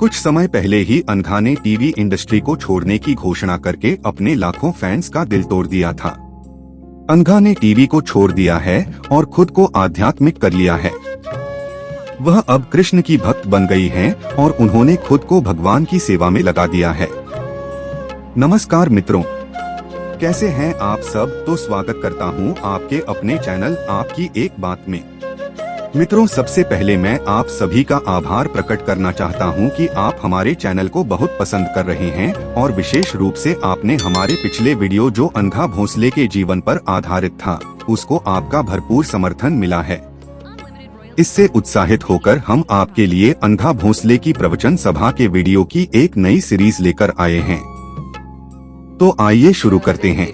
कुछ समय पहले ही अनघा ने टीवी इंडस्ट्री को छोड़ने की घोषणा करके अपने लाखों फैंस का दिल तोड़ दिया था। अनघा ने टीवी को छोड़ दिया है और खुद को आध्यात्मिक कर लिया है। वह अब कृष्ण की भक्त बन गई हैं और उन्होंने खुद को भगवान की सेवा में लगा दिया है। नमस्कार मित्रों। कैसे हैं आप सब? तो स्वागत करता हूँ आपके अपने चैनल आपकी एक बात में। मित्रों, सबसे पहले मैं आप सभी का आभार प्रकट करना चाहता हूँ कि आप हमारे चैनल को बहुत पसंद कर रहे हैं और विशेष रूप से आपने हमारे पिछले वीडियो जो अंधा भोसले के जीवन पर आधारित था, उसको आपका भरपूर समर्थन मिला है। इससे उत्साहित होकर हम आपके लिए अंधा भोसले की प्रवचन सभा के वीडियो की एक नई सीरीज़ लेकर आए हैं। तो आइए शुरू करते हैं।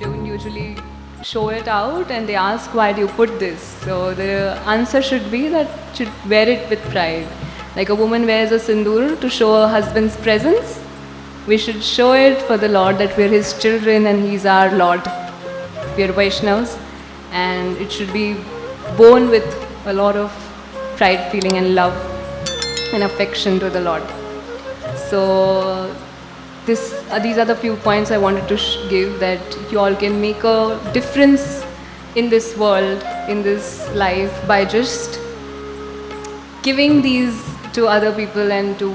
Show it out and they ask, why do you put this? So the answer should be that should wear it with pride. Like a woman wears a sindoor to show her husband's presence we should show it for the lord that we're his children and he's our lord. We're vaishnavas and it should be born with a lot of pride feeling and love and affection to the lord. So this, uh, these are the few points I wanted to give that you all can make a difference in this world, in this life by just giving these to other people and to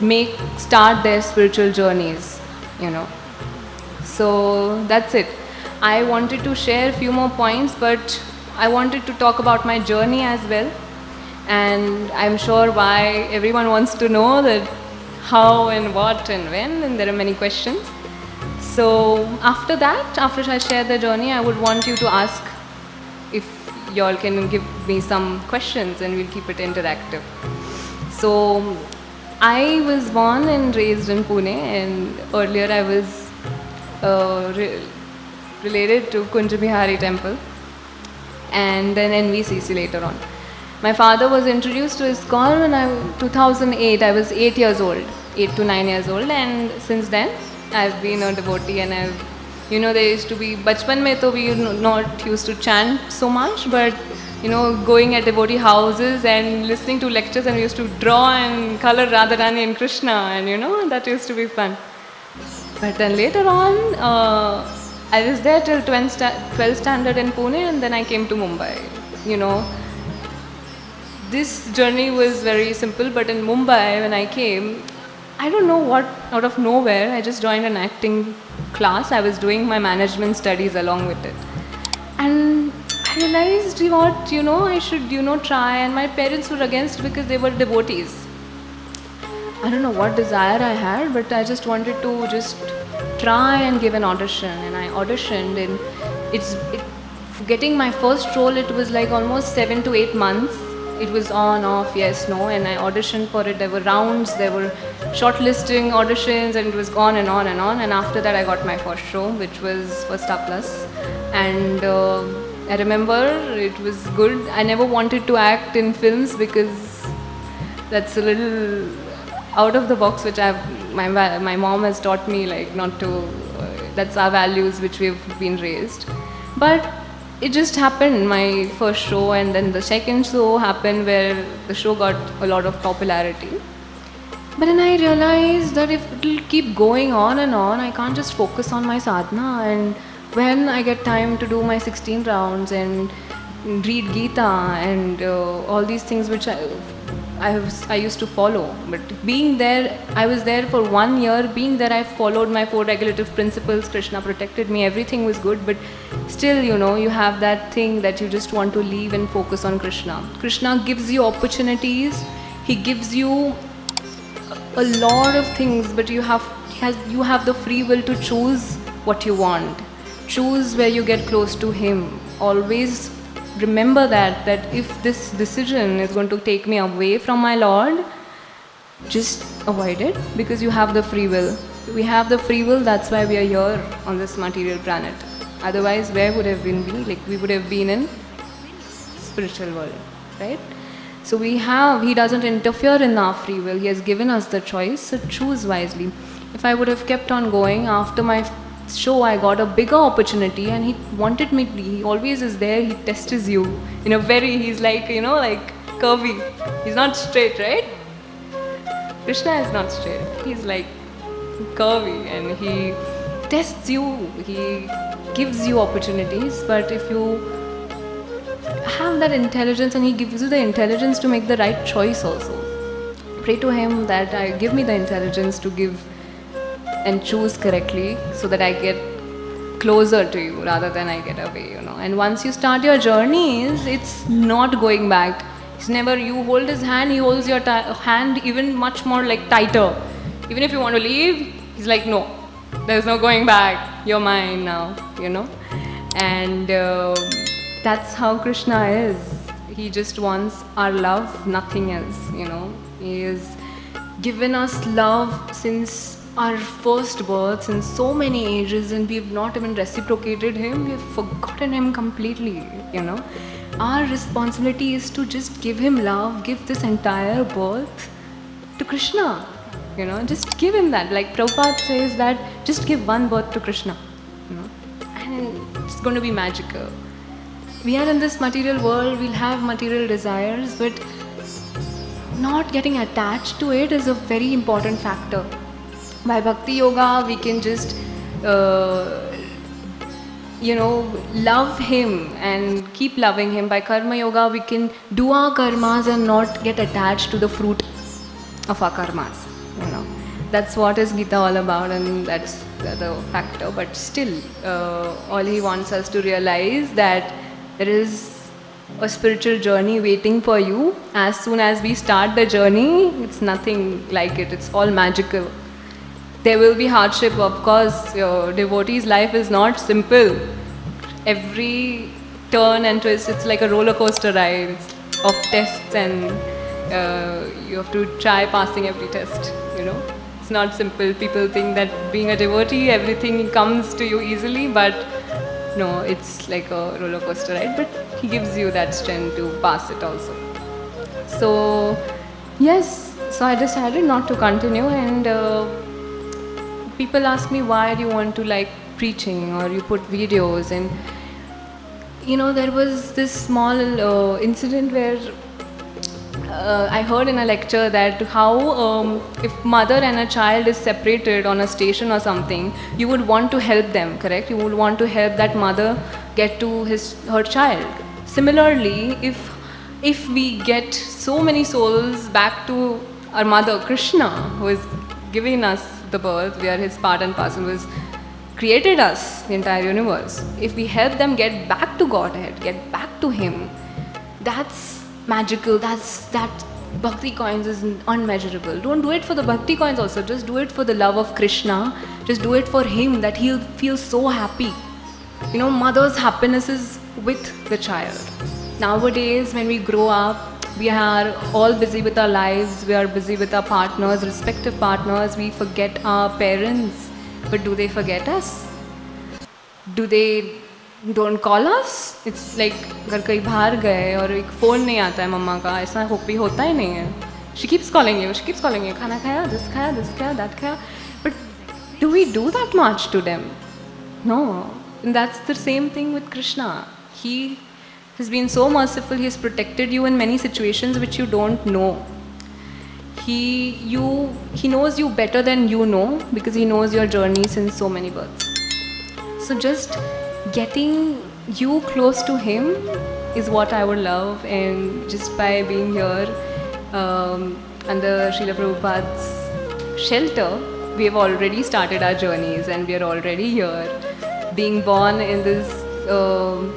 make start their spiritual journeys, you know. So that's it. I wanted to share a few more points, but I wanted to talk about my journey as well. And I'm sure why everyone wants to know that how and what and when, and there are many questions. So after that, after I share the journey, I would want you to ask if y'all can give me some questions and we'll keep it interactive. So I was born and raised in Pune and earlier I was uh, re related to Kunjabihari temple and then NVCC later on. My father was introduced to ISKCON when I 2008. I was eight years old, eight to nine years old, and since then I've been a devotee. And I've, you know, there used to be bachpan mein to we not used to chant so much, but you know, going at devotee houses and listening to lectures, and we used to draw and color Radharani and Krishna, and you know, that used to be fun. But then later on, uh, I was there till 12th standard in Pune, and then I came to Mumbai. You know this journey was very simple, but in Mumbai, when I came, I don't know what, out of nowhere, I just joined an acting class. I was doing my management studies along with it. And I realized what, you know, I should, you know, try. And my parents were against because they were devotees. I don't know what desire I had, but I just wanted to just try and give an audition. And I auditioned, and it's, it, getting my first role, it was like almost seven to eight months it was on, off, yes, no, and I auditioned for it. There were rounds, there were shortlisting auditions, and it was on and on and on. And after that, I got my first show, which was for Star Plus. And uh, I remember it was good. I never wanted to act in films because that's a little out of the box, which I've my my mom has taught me like not to. Uh, that's our values which we've been raised, but it just happened my first show and then the second show happened where the show got a lot of popularity but then i realized that if it'll keep going on and on i can't just focus on my sadhana and when i get time to do my 16 rounds and read gita and uh, all these things which I, I, was, I used to follow. But being there, I was there for one year. Being there, I followed my four regulative principles. Krishna protected me. Everything was good. But still, you know, you have that thing that you just want to leave and focus on Krishna. Krishna gives you opportunities. He gives you a lot of things, but you have you have the free will to choose what you want. Choose where you get close to Him. Always remember that that if this decision is going to take me away from my lord just avoid it because you have the free will we have the free will that's why we are here on this material planet otherwise where would have been we like we would have been in spiritual world right so we have he doesn't interfere in our free will he has given us the choice so choose wisely if i would have kept on going after my show I got a bigger opportunity and he wanted me he always is there he tests you in a very he's like you know like curvy he's not straight right Krishna is not straight. He's like curvy and he tests you. He gives you opportunities, but if you that intelligence and he gives you the intelligence to make the right choice also. Pray to him that I give me the intelligence to give and choose correctly so that I get closer to you rather than I get away, you know. And once you start your journeys, it's not going back. It's never you hold his hand, he holds your hand even much more like tighter. Even if you want to leave, he's like, no, there's no going back. You're mine now, you know. And uh, that's how Krishna is. He just wants our love, nothing else, you know. He has given us love since our first birth, since so many ages, and we've not even reciprocated him. We've forgotten him completely, you know. Our responsibility is to just give him love, give this entire birth to Krishna. You know, just give him that. Like Prabhupada says that just give one birth to Krishna. You know, and it's going to be magical. We are in this material world, we'll have material desires, but not getting attached to it is a very important factor. By Bhakti Yoga, we can just, uh, you know, love Him and keep loving Him. By Karma Yoga, we can do our karmas and not get attached to the fruit of our karmas. You know, that's what is Gita all about, and that's the, factor. But still, uh, all He wants us to realize that there is a spiritual journey waiting for you. As soon as we start the journey, it's nothing like it. It's all magical. There will be hardship, of course. Your devotee's life is not simple. Every turn and twist, it's like a roller coaster ride of tests, and uh, you have to try passing every test. You know, it's not simple. People think that being a devotee, everything comes to you easily, but no, it's like a roller coaster ride. But he gives you that strength to pass it also. So, yes, so I decided not to continue, and uh, people ask me why do you want to like preaching or you put videos and you know there was this small uh, incident where uh, I heard in a lecture that how um, if mother and a child is separated on a station or something, you would want to help them, correct? You would want to help that mother get to his her child. Similarly, if if we get so many souls back to our mother Krishna, who is giving us the birth, we are his part and parcel, who has created us, the entire universe. If we help them get back to Godhead, get back to Him, that's magical. That's that bhakti coins is unmeasurable. Don't do it for the bhakti coins also. Just do it for the love of Krishna. Just do it for Him that He'll feel so happy. You know, mother's happiness is with the child. Nowadays, when we grow up, we are all busy with our lives. We are busy with our partners, respective partners. We forget our parents. But do they forget us? Do they don't call us it's like अगर कहीं बाहर गए और एक phone नहीं आता है मम्मा का, ऐसा हो, भी होता ही नहीं है। She keeps calling you she keeps calling you खाना खाया दिस खाया दिस खाया दैट खाया। But do we do that much to them no in that's the same thing with Krishna he has been so merciful he is protected you in many situation which you don't know he you he knows you better than you know because he knows your journeys in so many birth so just getting you close to him is what I would love, and just by being here um, under Srila Prabhupada's shelter, we have already started our journeys, and we are already here. Being born in this um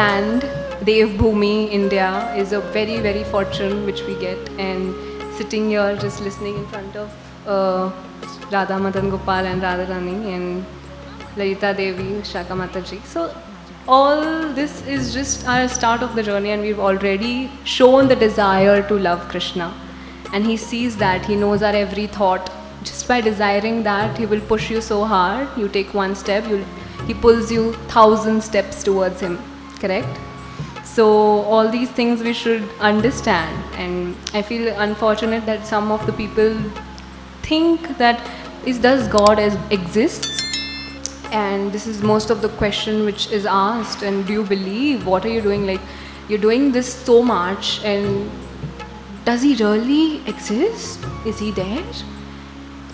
land, Dev Bhumi, India, is a very, very fortune which we get, and sitting here just listening in front of uh, Radha Madan Gopal and Radharani and Lalita Devi, Shaka Mataji. So all this is just our start of the journey and we've already shown the desire to love Krishna. And he sees that, he knows our every thought. Just by desiring that, he will push you so hard. You take one step, he pulls you thousand steps towards him. Correct? So all these things we should understand. And I feel unfortunate that some of the people think that is does God as exists and this is most of the question which is asked and do you believe what are you doing like you're doing this so much and does he really exist Is he there?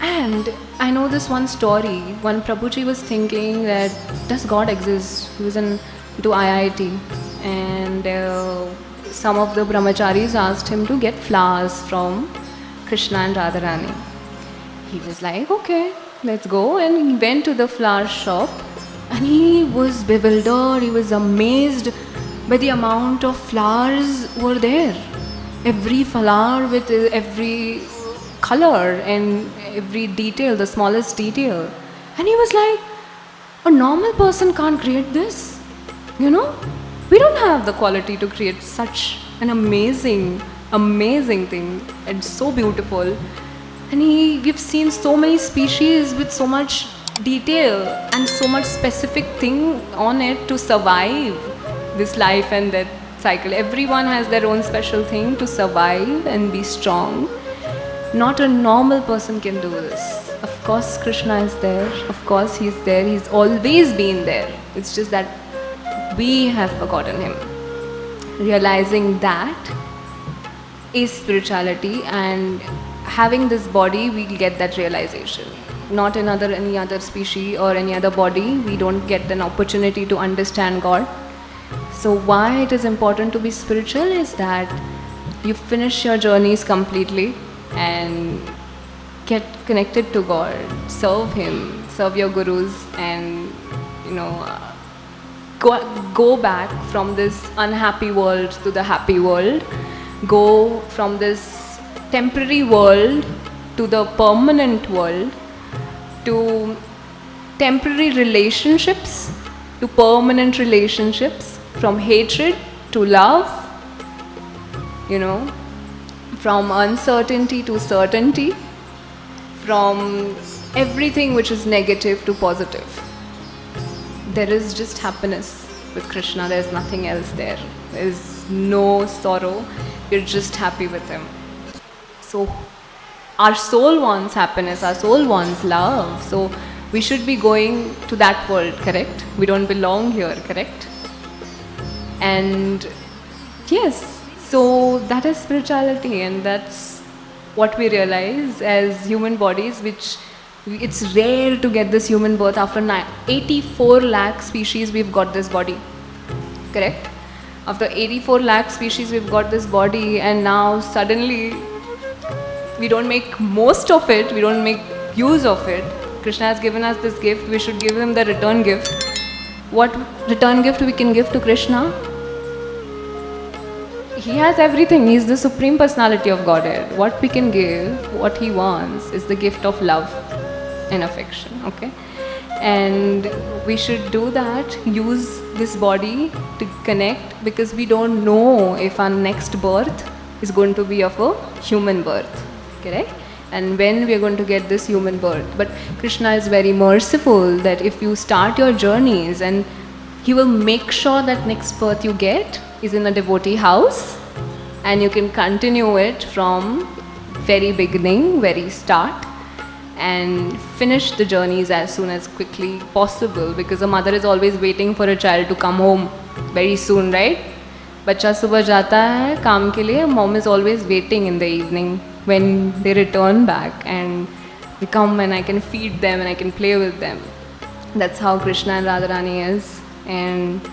And I know this one story. One Prabhuji was thinking that does God exist? He was in to IIT, and uh, some of the brahmacharis asked him to get flowers from Krishna and Radharani. He was like, okay, let's go. And he went to the flower shop, and he was bewildered. He was amazed by the amount of flowers were there. Every flower with uh, every color and every detail, the smallest detail. And he was like, a normal person can't create this. You know, we don't have the quality to create such an amazing, amazing thing. and so beautiful. And he, we've seen so many species with so much detail and so much specific thing on it to survive this life and death cycle. Everyone has their own special thing to survive and be strong. Not a normal person can do this. Of course, Krishna is there. Of course, He's there. He's always been there. It's just that we have forgotten Him. Realizing that is spirituality, and having this body, we'll get that realization. Not another any other species or any other body, we don't get an opportunity to understand God. So, why it is important to be spiritual is that you finish your journeys completely and get connected to God, serve Him, serve your gurus, and you know, uh, go, go back from this unhappy world to the happy world, go from this temporary world to the permanent world, to temporary relationships to permanent relationships, from hatred to love, you know, from uncertainty to certainty, from everything which is negative to positive. There is just happiness with Krishna, there's nothing else there. There's no sorrow, you're just happy with Him. So, our soul wants happiness, our soul wants love. So, we should be going to that world, correct? We don't belong here, correct? And yes, so that is spirituality, and that's what we realize as human bodies, which it's rare to get this human birth after 84 lakh species we've got this body correct after 84 lakh species we've got this body and now suddenly we don't make most of it we don't make use of it. Krishna has given us this gift we should give him the return gift. What return gift we can give to krishna? He has everything he's the supreme personality of godhead. What we can give what he wants is the gift of love and affection okay? And we should do that use this body to connect because we don't know if our next birth is going to be of a human birth correct and when we are going to get this human birth but krishna is very merciful that if you start your journeys and he will make sure that next birth you get is in a devotee house and you can continue it from very beginning very start and finish the journeys as soon as quickly possible because a mother is always waiting for a child to come home very soon right बच्चा सुबह जाता है काम के लिए mom is always waiting in the evening when they return back and they come and I can feed them and I can play with them. That's how Krishna and Radharani is. And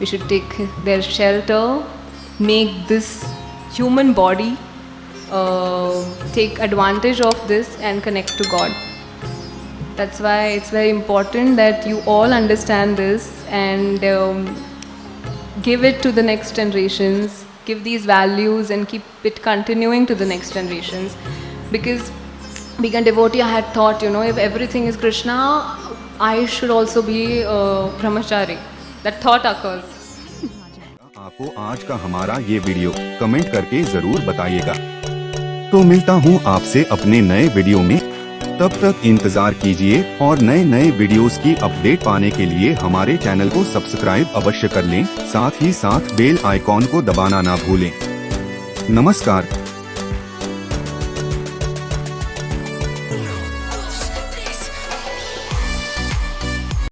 we should take their shelter make this human body uh, take advantage of this and connect to God. That's why it's very important that you all understand this and um, give it to the next generations, give these values and keep it continuing to the next generations. Because being a devotee, I had thought, you know, if everything is Krishna, I should also be a brahmachari. That thought occurs. आपको आज का हमारा ये video comment करके ज़रूर बताइएगा तो मिलता हूँ आपसे अपने नए वीडियो में तब तक इंतज़ार कीजिए और नए नए वीडियोस की अपडेट पाने के लिए हमारे चैनल को सब्सक्राइब अवश्य कर लें। साथ ही साथ बेल आइकॉन को दबाना ना भूलें। नमस्कार।